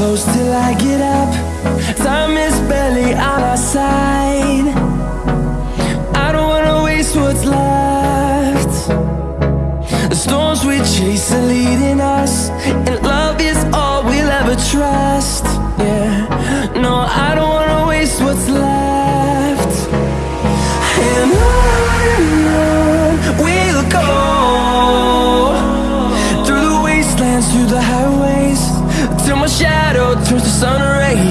close till I get up. Time is barely on our side. I don't wanna waste what's left. The storms we chase are leading us, and love is all we'll ever trust. Yeah, no, I don't wanna waste what's left. And on we'll go through the wastelands, through the highways, till my shadow turns the sun rays.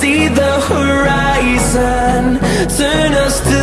see the horizon. Turn us to